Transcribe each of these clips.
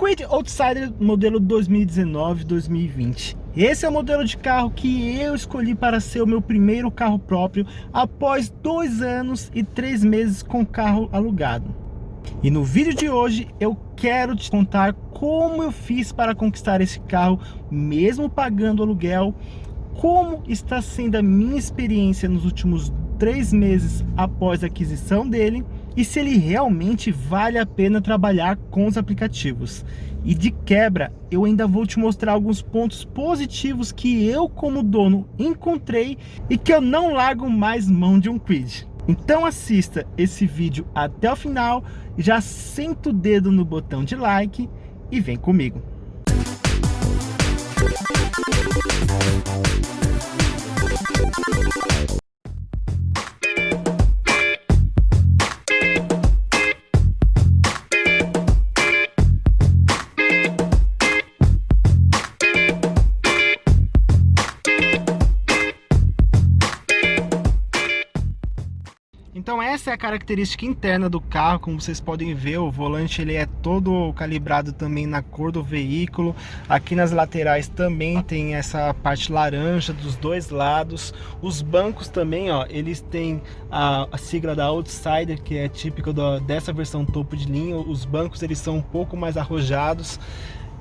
Quid Outsider modelo 2019-2020. Esse é o modelo de carro que eu escolhi para ser o meu primeiro carro próprio após dois anos e três meses com carro alugado. E no vídeo de hoje eu quero te contar como eu fiz para conquistar esse carro, mesmo pagando aluguel, como está sendo a minha experiência nos últimos três meses após a aquisição dele e se ele realmente vale a pena trabalhar com os aplicativos. E de quebra, eu ainda vou te mostrar alguns pontos positivos que eu como dono encontrei e que eu não largo mais mão de um Quid. Então assista esse vídeo até o final, já senta o dedo no botão de like e vem comigo. Então essa é a característica interna do carro, como vocês podem ver, o volante ele é todo calibrado também na cor do veículo. Aqui nas laterais também tem essa parte laranja dos dois lados. Os bancos também, ó, eles têm a, a sigla da Outsider, que é típica dessa versão topo de linha. Os bancos eles são um pouco mais arrojados.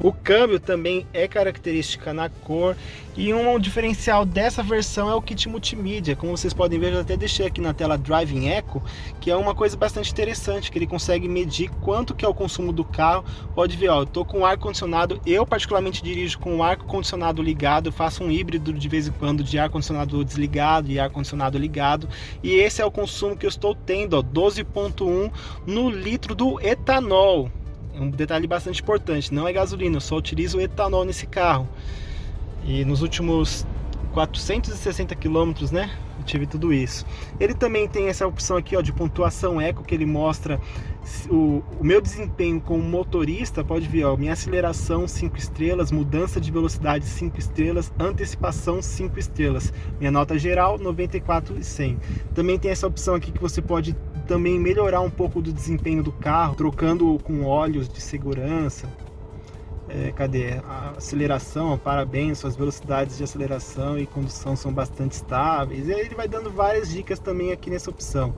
O câmbio também é característica na cor e um diferencial dessa versão é o kit multimídia. Como vocês podem ver, eu até deixei aqui na tela Driving Echo, que é uma coisa bastante interessante, que ele consegue medir quanto que é o consumo do carro. Pode ver, ó, eu tô com ar condicionado, eu particularmente dirijo com o ar condicionado ligado, faço um híbrido de vez em quando de ar condicionado desligado e ar condicionado ligado. E esse é o consumo que eu estou tendo, 12.1 no litro do etanol um detalhe bastante importante, não é gasolina, eu só utilizo etanol nesse carro. E nos últimos 460 quilômetros, né? Eu tive tudo isso. Ele também tem essa opção aqui, ó, de pontuação eco, que ele mostra o, o meu desempenho como motorista. Pode ver, ó, minha aceleração 5 estrelas, mudança de velocidade 5 estrelas, antecipação 5 estrelas. Minha nota geral 94 e 100. Também tem essa opção aqui que você pode também melhorar um pouco do desempenho do carro, trocando com óleos de segurança. É, cadê? A aceleração, parabéns, suas velocidades de aceleração e condução são bastante estáveis. E aí ele vai dando várias dicas também aqui nessa opção.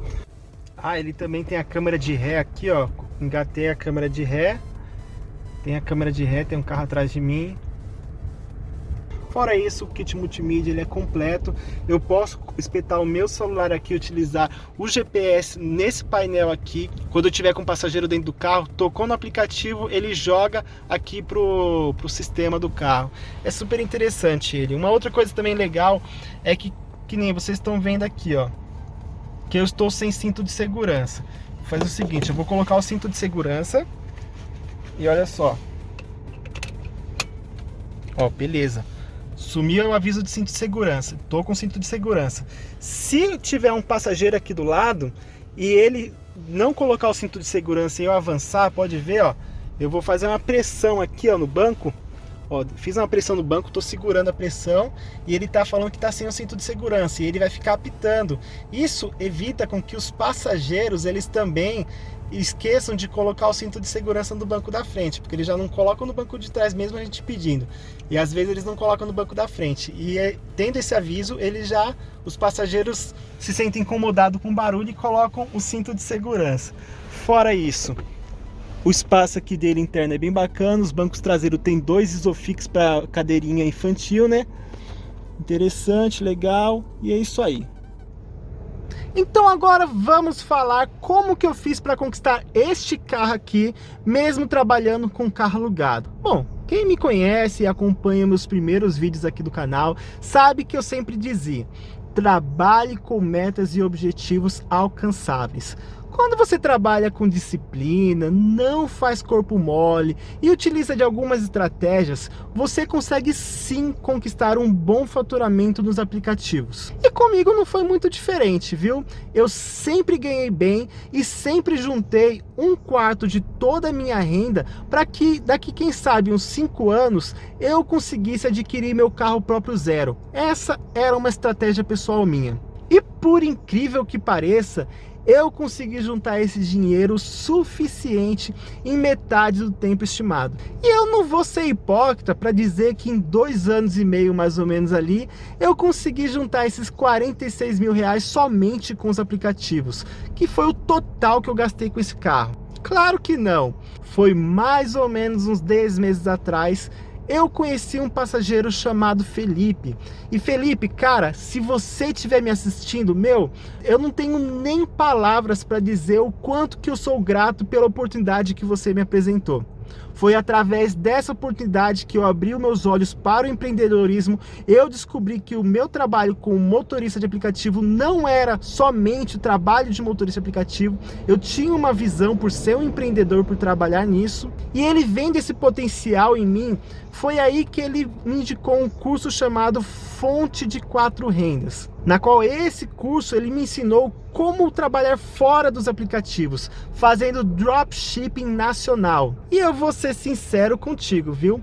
Ah, ele também tem a câmera de ré aqui, ó. Engatei a câmera de ré. Tem a câmera de ré, tem um carro atrás de mim. Fora isso, o kit multimídia ele é completo. Eu posso espetar o meu celular aqui, utilizar o GPS nesse painel aqui. Quando eu tiver com o passageiro dentro do carro, tocou no aplicativo, ele joga aqui pro, pro sistema do carro. É super interessante ele. Uma outra coisa também legal é que, que nem vocês estão vendo aqui, ó, que eu estou sem cinto de segurança. Faz o seguinte, eu vou colocar o cinto de segurança e olha só. Ó, beleza. Sumiu o aviso de cinto de segurança. Tô com cinto de segurança. Se tiver um passageiro aqui do lado e ele não colocar o cinto de segurança e eu avançar, pode ver, ó. Eu vou fazer uma pressão aqui, ó, no banco. Ó, fiz uma pressão no banco, tô segurando a pressão e ele tá falando que tá sem o cinto de segurança e ele vai ficar apitando. Isso evita com que os passageiros, eles também esqueçam de colocar o cinto de segurança no banco da frente, porque eles já não colocam no banco de trás mesmo a gente pedindo. E às vezes eles não colocam no banco da frente. E é, tendo esse aviso, eles já, os passageiros se sentem incomodados com o barulho e colocam o cinto de segurança. Fora isso, o espaço aqui dele interno é bem bacana, os bancos traseiros tem dois isofix para cadeirinha infantil, né? Interessante, legal, e é isso aí. Então agora vamos falar como que eu fiz para conquistar este carro aqui, mesmo trabalhando com carro alugado. Bom, quem me conhece e acompanha meus primeiros vídeos aqui do canal, sabe que eu sempre dizia, trabalhe com metas e objetivos alcançáveis. Quando você trabalha com disciplina, não faz corpo mole e utiliza de algumas estratégias, você consegue sim conquistar um bom faturamento nos aplicativos. E comigo não foi muito diferente, viu? Eu sempre ganhei bem e sempre juntei um quarto de toda a minha renda para que daqui, quem sabe, uns 5 anos, eu conseguisse adquirir meu carro próprio zero. Essa era uma estratégia pessoal minha. E por incrível que pareça, eu consegui juntar esse dinheiro suficiente em metade do tempo estimado. E eu não vou ser hipócrita para dizer que em dois anos e meio mais ou menos ali, eu consegui juntar esses 46 mil reais somente com os aplicativos, que foi o total que eu gastei com esse carro. Claro que não, foi mais ou menos uns 10 meses atrás eu conheci um passageiro chamado Felipe. E Felipe, cara, se você estiver me assistindo, meu, eu não tenho nem palavras para dizer o quanto que eu sou grato pela oportunidade que você me apresentou. Foi através dessa oportunidade que eu abri os meus olhos para o empreendedorismo, eu descobri que o meu trabalho como motorista de aplicativo não era somente o trabalho de motorista de aplicativo, eu tinha uma visão por ser um empreendedor, por trabalhar nisso, e ele vendo esse potencial em mim, foi aí que ele me indicou um curso chamado Fonte de Quatro Rendas, na qual esse curso ele me ensinou como trabalhar fora dos aplicativos, fazendo dropshipping nacional. E eu vou ser sincero contigo, viu?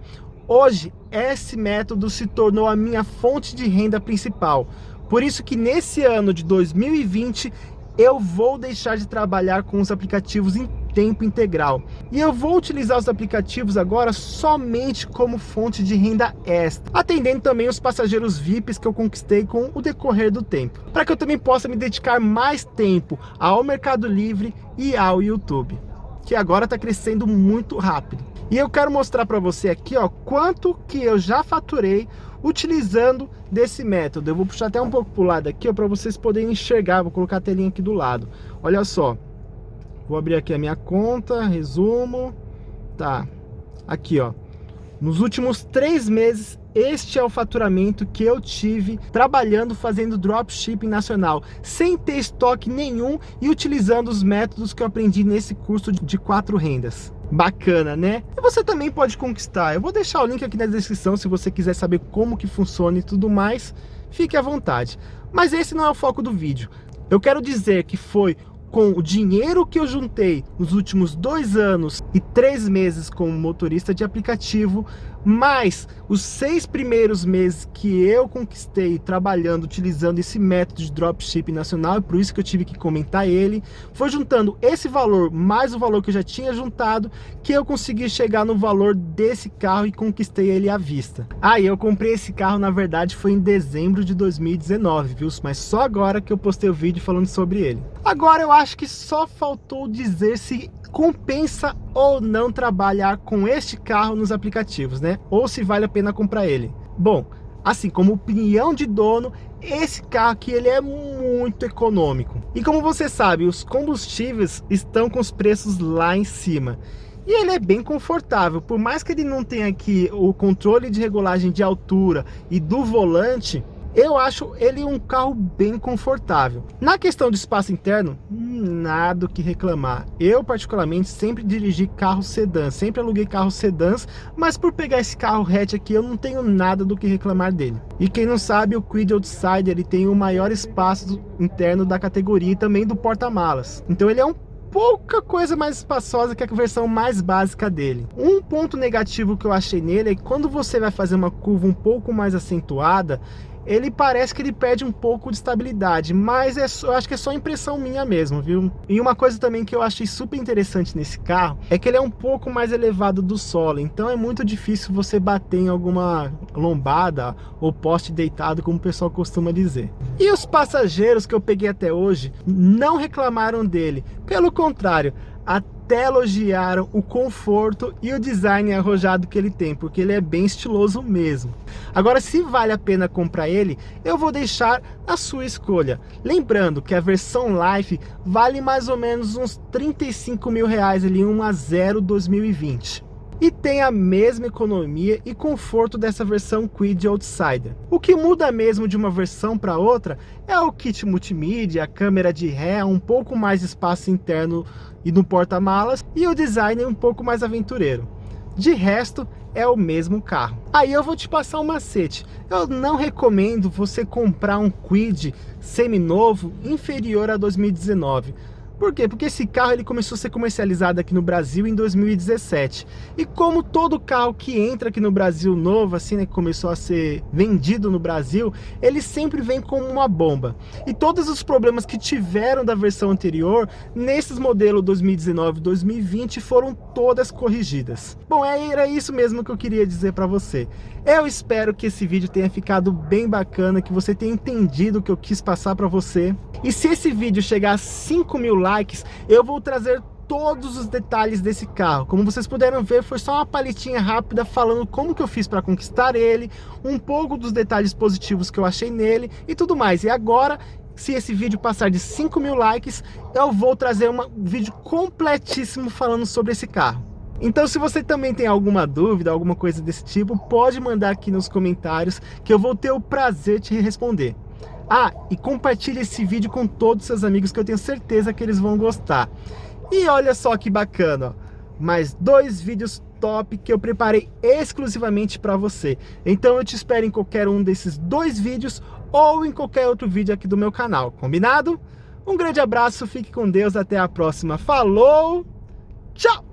Hoje, esse método se tornou a minha fonte de renda principal. Por isso que nesse ano de 2020, eu vou deixar de trabalhar com os aplicativos em tempo integral. E eu vou utilizar os aplicativos agora somente como fonte de renda extra, atendendo também os passageiros VIPs que eu conquistei com o decorrer do tempo, para que eu também possa me dedicar mais tempo ao Mercado Livre e ao YouTube, que agora está crescendo muito rápido. E eu quero mostrar para você aqui, ó, quanto que eu já faturei utilizando desse método. Eu vou puxar até um pouco para o lado aqui, para vocês poderem enxergar. Vou colocar a telinha aqui do lado. Olha só, Vou abrir aqui a minha conta, resumo. Tá, aqui ó. Nos últimos três meses, este é o faturamento que eu tive trabalhando fazendo dropshipping nacional, sem ter estoque nenhum e utilizando os métodos que eu aprendi nesse curso de quatro rendas. Bacana, né? E você também pode conquistar. Eu vou deixar o link aqui na descrição se você quiser saber como que funciona e tudo mais. Fique à vontade. Mas esse não é o foco do vídeo. Eu quero dizer que foi com o dinheiro que eu juntei nos últimos dois anos e três meses como motorista de aplicativo, mais os seis primeiros meses que eu conquistei trabalhando, utilizando esse método de dropshipping nacional, e por isso que eu tive que comentar ele, foi juntando esse valor mais o valor que eu já tinha juntado, que eu consegui chegar no valor desse carro e conquistei ele à vista. Ah, e eu comprei esse carro, na verdade, foi em dezembro de 2019, viu? Mas só agora que eu postei o vídeo falando sobre ele. Agora eu acho que só faltou dizer se compensa ou não trabalhar com este carro nos aplicativos, né? Ou se vale a pena comprar ele. Bom, assim, como opinião de dono, esse carro aqui ele é muito econômico. E como você sabe, os combustíveis estão com os preços lá em cima. E ele é bem confortável, por mais que ele não tenha aqui o controle de regulagem de altura e do volante, eu acho ele um carro bem confortável. Na questão do espaço interno, nada o que reclamar. Eu, particularmente, sempre dirigi carro sedã, sempre aluguei carros sedãs, mas por pegar esse carro hatch aqui, eu não tenho nada do que reclamar dele. E quem não sabe, o Quid Outsider ele tem o maior espaço interno da categoria e também do porta-malas. Então ele é um pouca coisa mais espaçosa que a versão mais básica dele. Um ponto negativo que eu achei nele é que quando você vai fazer uma curva um pouco mais acentuada, ele parece que ele perde um pouco de estabilidade, mas é eu acho que é só impressão minha mesmo, viu? E uma coisa também que eu achei super interessante nesse carro é que ele é um pouco mais elevado do solo, então é muito difícil você bater em alguma lombada ou poste deitado, como o pessoal costuma dizer. E os passageiros que eu peguei até hoje não reclamaram dele, pelo contrário, até elogiaram o conforto e o design arrojado que ele tem, porque ele é bem estiloso mesmo. Agora, se vale a pena comprar ele, eu vou deixar a sua escolha. Lembrando que a versão Life vale mais ou menos uns 35 mil reais ali, 1 a 0 2020 e tem a mesma economia e conforto dessa versão Quid Outsider. O que muda mesmo de uma versão para outra é o kit multimídia, a câmera de ré, um pouco mais espaço interno e no porta-malas e o design um pouco mais aventureiro. De resto, é o mesmo carro. Aí eu vou te passar um macete. Eu não recomendo você comprar um Quid seminovo inferior a 2019 Por quê? Porque esse carro ele começou a ser comercializado aqui no Brasil em 2017. E como todo carro que entra aqui no Brasil novo, assim, né, que começou a ser vendido no Brasil, ele sempre vem como uma bomba. E todos os problemas que tiveram da versão anterior, nesses modelos 2019 e 2020, foram todas corrigidas. Bom, é, era isso mesmo que eu queria dizer para você. Eu espero que esse vídeo tenha ficado bem bacana, que você tenha entendido o que eu quis passar para você. E se esse vídeo chegar a 5 mil likes, eu vou trazer todos os detalhes desse carro. Como vocês puderam ver, foi só uma palitinha rápida falando como que eu fiz para conquistar ele, um pouco dos detalhes positivos que eu achei nele e tudo mais. E agora, se esse vídeo passar de 5 mil likes, eu vou trazer um vídeo completíssimo falando sobre esse carro. Então se você também tem alguma dúvida, alguma coisa desse tipo, pode mandar aqui nos comentários que eu vou ter o prazer de responder. Ah, e compartilhe esse vídeo com todos os seus amigos que eu tenho certeza que eles vão gostar. E olha só que bacana, mais dois vídeos top que eu preparei exclusivamente para você. Então eu te espero em qualquer um desses dois vídeos ou em qualquer outro vídeo aqui do meu canal, combinado? Um grande abraço, fique com Deus, até a próxima. Falou, tchau!